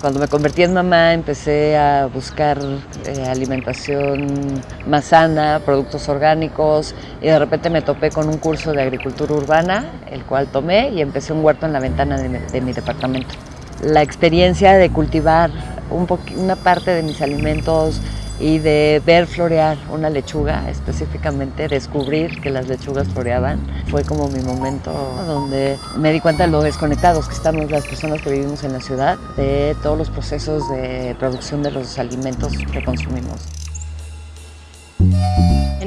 Cuando me convertí en mamá empecé a buscar eh, alimentación más sana, productos orgánicos y de repente me topé con un curso de agricultura urbana, el cual tomé y empecé un huerto en la ventana de mi, de mi departamento. La experiencia de cultivar un una parte de mis alimentos y de ver florear una lechuga, específicamente descubrir que las lechugas floreaban, fue como mi momento donde me di cuenta de lo desconectados que estamos las personas que vivimos en la ciudad de todos los procesos de producción de los alimentos que consumimos.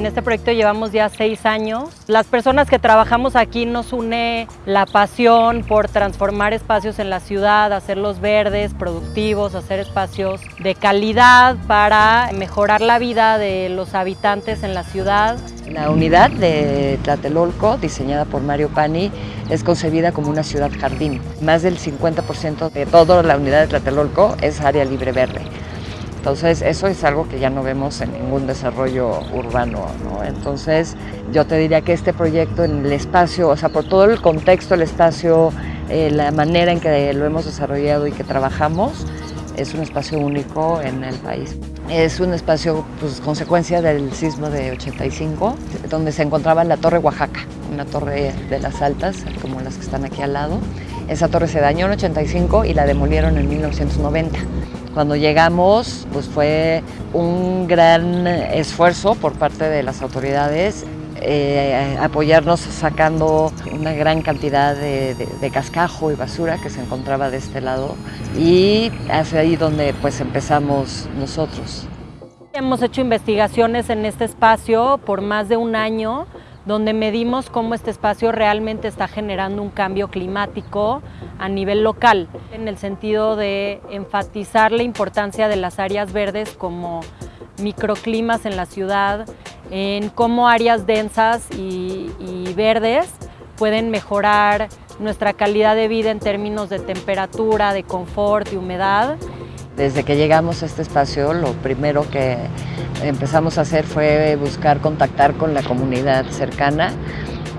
En este proyecto llevamos ya seis años. Las personas que trabajamos aquí nos une la pasión por transformar espacios en la ciudad, hacerlos verdes, productivos, hacer espacios de calidad para mejorar la vida de los habitantes en la ciudad. La unidad de Tlatelolco, diseñada por Mario Pani, es concebida como una ciudad jardín. Más del 50% de toda la unidad de Tlatelolco es área libre verde. Entonces, eso es algo que ya no vemos en ningún desarrollo urbano. ¿no? Entonces, yo te diría que este proyecto en el espacio, o sea, por todo el contexto, el espacio, eh, la manera en que lo hemos desarrollado y que trabajamos, es un espacio único en el país. Es un espacio, pues, consecuencia del sismo de 85, donde se encontraba la Torre Oaxaca, una torre de las altas, como las que están aquí al lado. Esa torre se dañó en 85 y la demolieron en 1990. Cuando llegamos, pues fue un gran esfuerzo por parte de las autoridades eh, apoyarnos sacando una gran cantidad de, cascajo y basura que se encontraba de este lado y es ahí donde pues empezamos nosotros. Hemos hecho investigaciones en este espacio por más de un año donde medimos cómo este espacio realmente está generando un cambio climático a nivel local, en el sentido de enfatizar la importancia de las áreas verdes como microclimas en la ciudad, en cómo áreas densas y, verdes pueden mejorar nuestra calidad de vida en términos de temperatura, de confort y humedad. Desde que llegamos a este espacio, lo primero que empezamos a hacer fue buscar contactar con la comunidad cercana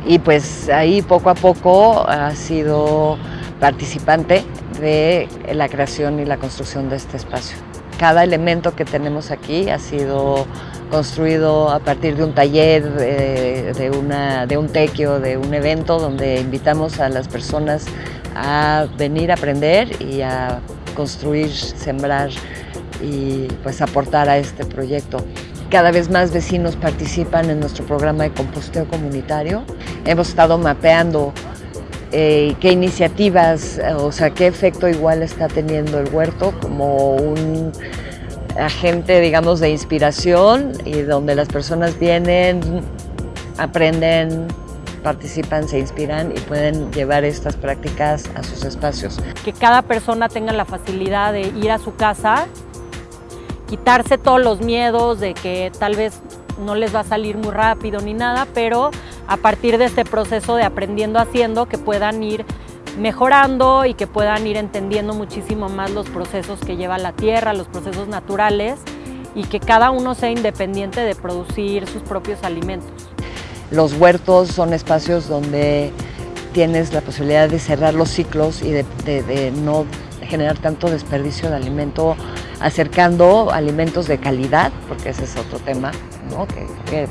y pues ahí poco a poco ha sido participante de la creación y la construcción de este espacio. Cada elemento que tenemos aquí ha sido construido a partir de un taller, de, de, una, de un tequio, de un evento donde invitamos a las personas a venir a aprender y a construir, sembrar y pues aportar a este proyecto. Cada vez más vecinos participan en nuestro programa de composteo comunitario. Hemos estado mapeando eh, qué iniciativas, o sea, qué efecto igual está teniendo el huerto como un agente, digamos, de inspiración y donde las personas vienen, aprenden, participan, se inspiran y pueden llevar estas prácticas a sus espacios. Que cada persona tenga la facilidad de ir a su casa quitarse todos los miedos de que tal vez no les va a salir muy rápido ni nada, pero a partir de este proceso de aprendiendo haciendo que puedan ir mejorando y que puedan ir entendiendo muchísimo más los procesos que lleva la tierra, los procesos naturales y que cada uno sea independiente de producir sus propios alimentos. Los huertos son espacios donde tienes la posibilidad de cerrar los ciclos y de, de, no generar tanto desperdicio de alimento, acercando alimentos de calidad, porque ese es otro tema, ¿no?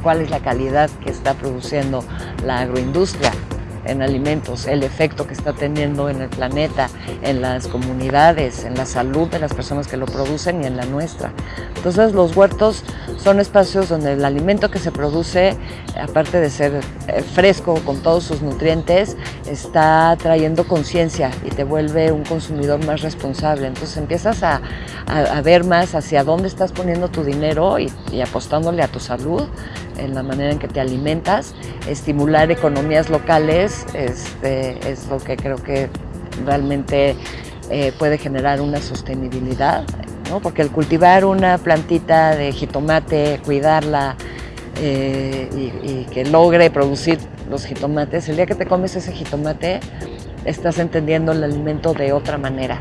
¿Cuál es la calidad que está produciendo la agroindustria? en alimentos, el efecto que está teniendo en el planeta, en las comunidades, en la salud de las personas que lo producen y en la nuestra. Entonces los huertos son espacios donde el alimento que se produce, aparte de ser eh, fresco con todos sus nutrientes, está trayendo conciencia y te vuelve un consumidor más responsable. Entonces empiezas a, a, ver más hacia dónde estás poniendo tu dinero y, y apostándole a tu salud, en la manera en que te alimentas, estimular economías locales este, es lo que creo que realmente eh, puede generar una sostenibilidad, porque el cultivar una plantita de jitomate, cuidarla eh, y, y que logre producir los jitomates, el día que te comes ese jitomate estás entendiendo el alimento de otra manera.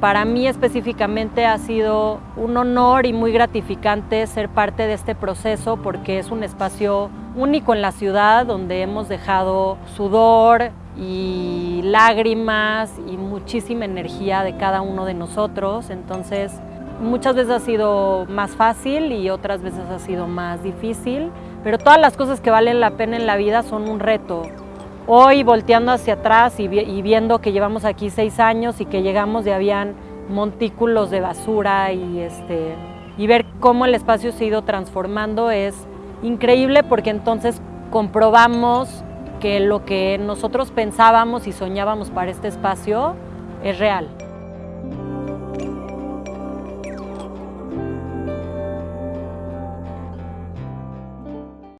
Para mí específicamente ha sido un honor y muy gratificante ser parte de este proceso porque es un espacio único en la ciudad donde hemos dejado sudor y lágrimas y muchísima energía de cada uno de nosotros. Entonces, muchas veces ha sido más fácil y otras veces ha sido más difícil, pero todas las cosas que valen la pena en la vida son un reto. Hoy volteando hacia atrás y, viendo que llevamos aquí seis años y que llegamos y habían montículos de basura y, este, y ver cómo el espacio se ha ido transformando es increíble porque entonces comprobamos que lo que nosotros pensábamos y soñábamos para este espacio es real.